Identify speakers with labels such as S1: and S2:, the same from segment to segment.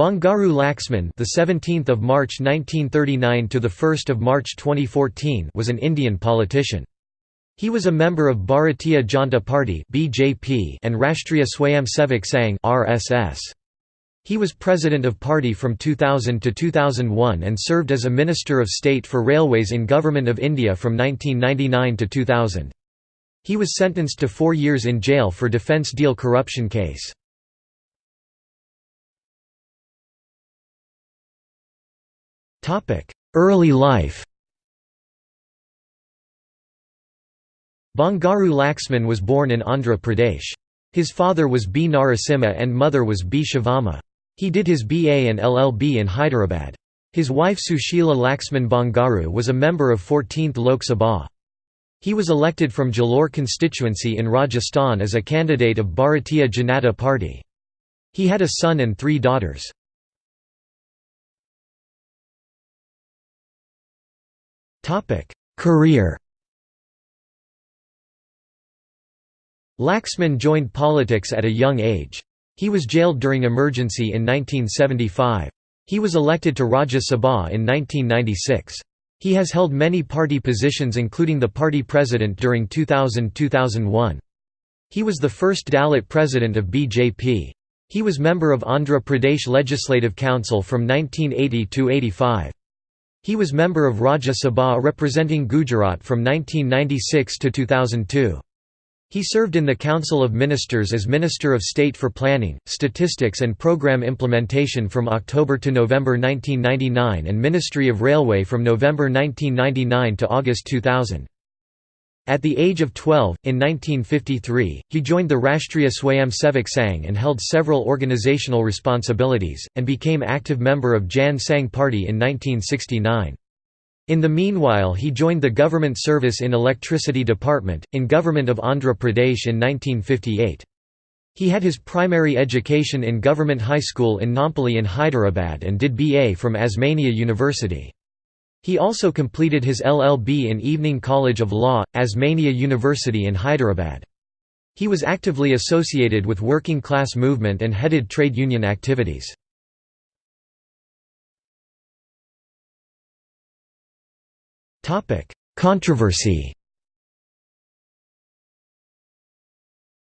S1: Bangaru Laxman, the 17th of March 1939 to the 1st of March 2014, was an Indian politician. He was a member of Bharatiya Janata Party (BJP) and Rashtriya Swayamsevak Sangh (RSS). He was president of party from 2000 to 2001 and served as a Minister of State for Railways in Government of India from 1999 to 2000. He was sentenced to four years in jail for defence deal corruption case. Early life Bangaru Laxman was born in Andhra Pradesh. His father was B. Narasimha and mother was B. Shivamma. He did his BA and LLB in Hyderabad. His wife Sushila Laxman Bangaru was a member of 14th Lok Sabha. He was elected from Jalore constituency in Rajasthan as a candidate of Bharatiya Janata Party. He had a son and three daughters. Career Laxman joined politics at a young age. He was jailed during emergency in 1975. He was elected to Rajya Sabha in 1996. He has held many party positions including the party president during 2000–2001. He was the first Dalit president of BJP. He was member of Andhra Pradesh Legislative Council from 1980 to 85. He was member of Rajya Sabha representing Gujarat from 1996 to 2002. He served in the Council of Ministers as Minister of State for Planning, Statistics and Programme Implementation from October to November 1999 and Ministry of Railway from November 1999 to August 2000. At the age of 12, in 1953, he joined the Rashtriya Swayamsevak Sangh and held several organizational responsibilities, and became active member of Jan Sangh Party in 1969. In the meanwhile he joined the government service in electricity department, in government of Andhra Pradesh in 1958. He had his primary education in government high school in Nampally in Hyderabad and did BA from Osmania University. He also completed his LLB in Evening College of Law, Osmania University in Hyderabad. He was actively associated with working class movement and headed trade union activities. Controversy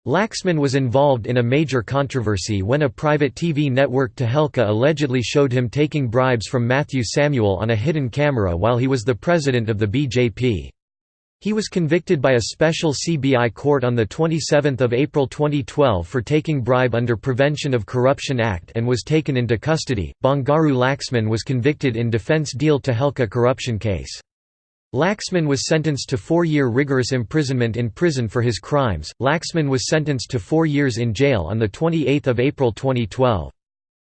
S1: Laxman was involved in a major controversy when a private TV network Tehelka allegedly showed him taking bribes from Matthew Samuel on a hidden camera while he was the president of the BJP. He was convicted by a special CBI court on 27 April 2012 for taking bribe under Prevention of Corruption Act and was taken into custody. Bangaru Laxman was convicted in defense deal Tehelka corruption case. Laxman was sentenced to four-year rigorous imprisonment in prison for his crimes. Laxman was sentenced to four years in jail on 28 April 2012.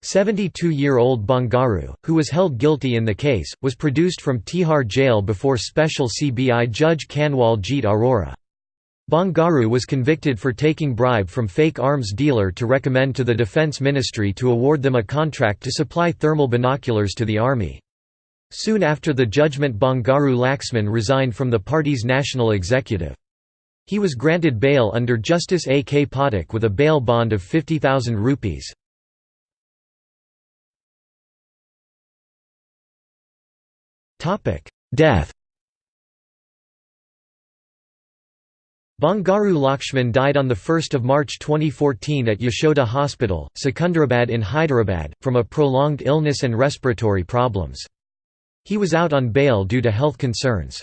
S1: 72-year-old Bangaru, who was held guilty in the case, was produced from Tihar jail before special CBI judge Kanwal Jeet Arora. Bangaru was convicted for taking bribe from fake arms dealer to recommend to the Defense Ministry to award them a contract to supply thermal binoculars to the army. Soon after the judgment Bangaru Laxman resigned from the party's national executive. He was granted bail under Justice A. K. Pathak with a bail bond of 50,000 rupees. Death Bangaru Laxman died on 1 March 2014 at Yashoda Hospital, Secunderabad in Hyderabad, from a prolonged illness and respiratory problems. He was out on bail due to health concerns.